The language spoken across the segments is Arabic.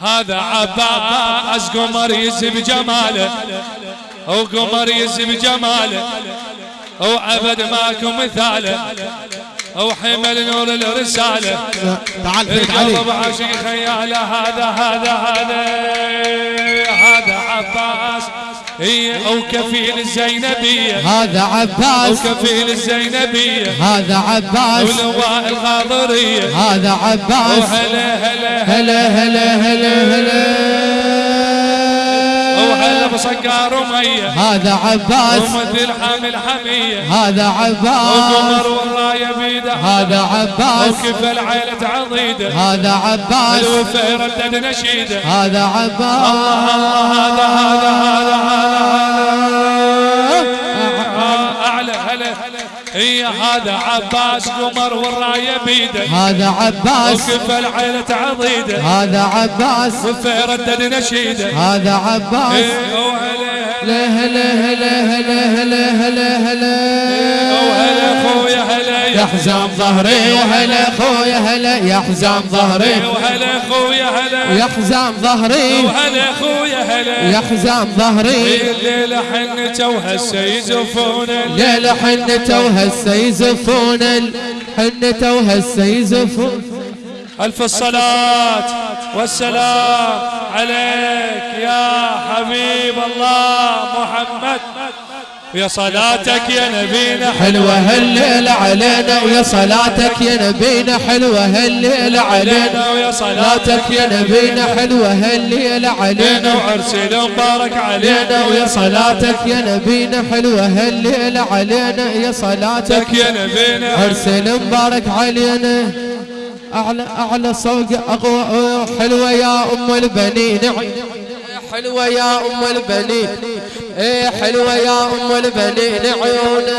هذا عباس قمر يزب جماله وقمر يزب جماله وعبد ماكو مثاله. وحمل نور الرسالة تعال فيك علي. عاشق خياله. هذا هذا هذا. هذا عباس هي أو كفيل الزينبية. هذا أو عباس كفيل الزينبية. هذا عباس ولواء الخاضرية. هذا عباس هلا هلا. هلا هلا. بصقار ومية هذا عباس. ومثل حامل حمية هذا عباس. وقمر والراية بيده هذا عباس. وكف العيلة عضيده هذا عباس. الوفا يردد نشيده. هذا عباس. هذا هذا هذا هذا أعلى هلا. هي هذا عباس قمر والرايه بيده هذا عباس وكف العيلة عضيده هذا عباس وفا يردد نشيده هذا عباس إيه، وهلا لا هلا هلا هلا يا حزام ظهري وهلا خويا هلا يا حزام ظهري. وهلا خويا هلا. يا حزام ظهري. وهلا خويا هلا. يا حزام ظهري الليلة حنته وهسه يزفون ليلة حنته وهسه يزفون حنته وهسه يزفون ألف الصلاة والسلام عليك يا حبيب الله محمد. يا صلاتك يا نبينا حلوة هالليلة علينا ويا صلاتك يا نبينا حلوة هالليلة علينا. ويا صلاتك يا نبينا حلوة هالليلة علينا. وعرسنا مبارك علينا. ويا صلاتك يا نبينا حلوة هالليلة علينا. يا صلاتك صلاتك يا نبينا عرسنا مبارك علينا. أعلى أعلى صوق أقوى. حلوة يا أم البنين. حلوة يا أم البنين. إيه حلوة يا أم البنين. عيونة.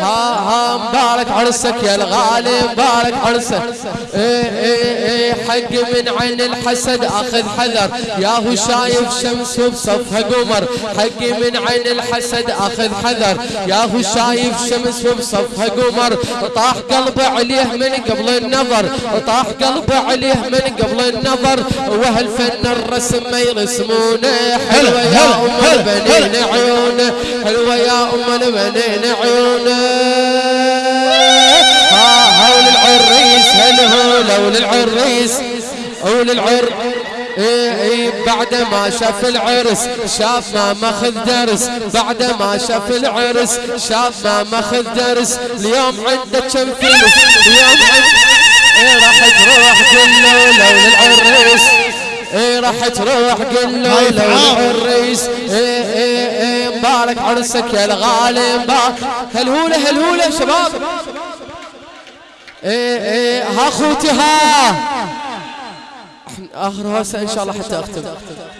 ها ها مبارك عرسك يا الغالي مبارك عرسك. إيه إيه إيه حق من عين الحسد أخذ حذر. يا هو شايف شمس وبصفها قمر حق من عين الحسد أخذ حذر. يا هو شايف شمس وبصفها قمر طاح قلبه عليه من قبل النظر. طاح قلبه عليه من قبل النظر. وهالفن الرسم ما يرسمونه. حلوة يا أم البنين عيونه. حلوة يا أم البنين عيونه. لول العريس هول العر إيه إيه بعد ما شاف العرس شاف ما ماخذ درس. بعد ما شاف العرس شاف ما ماخذ درس. اليوم عنده كم فلوس اليوم عنده إيه راح تروح قل له لول العريس إيه راح تروح قل له لو تعال. الرئيس إيه إيه إيه مبارك عرسك يا الغالي مبارك. هلهولة هلهولة شباب. إيه إيه ها أخوتي ها. اخر هوسه إن شاء الله حتى أختم.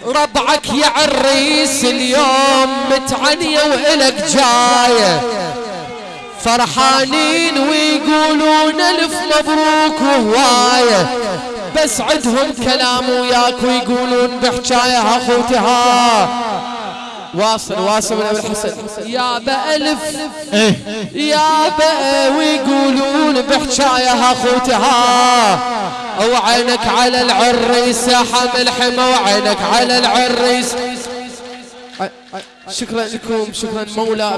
ربعك يا عريس اليوم متعنيه وإلك جاية فرحانين ويقولون ألف مبروك وهوايه بس عندهم كلام وياك ويقولون بحجايه أخوتي ها. واصل واصل من ابو الحسن يا بألف. إيه. يا بقى ويقولون بحجايه ها اخوتي ها وعينك على العريس يا حمل حما وعينك على العريس. شكرا لكم شكرا مولى